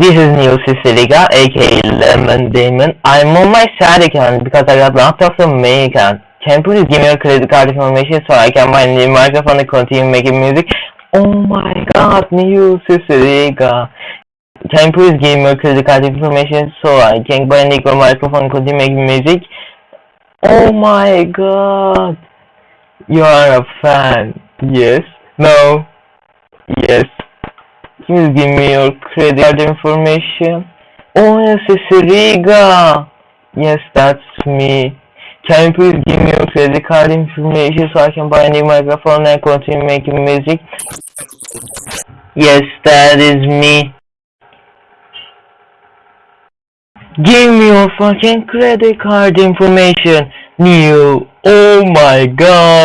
This is Neil Cicierega, aka Lemon Demon. I'm on my sad account because I got locked off the main account. Can you please give me your credit card information so I can buy a new microphone and continue making music? Oh my god, Neil Cicierega. Can you please give me your credit card information so I can buy a new microphone and continue making music? Oh my god. You are a fan. Yes? No? Yes? Please give me your credit card information. Oh, yes, it's Riga. Yes, that's me. Can you please give me your credit card information so I can buy a new microphone and continue making music? Yes, that is me. Give me your fucking credit card information, Neo. Oh my god.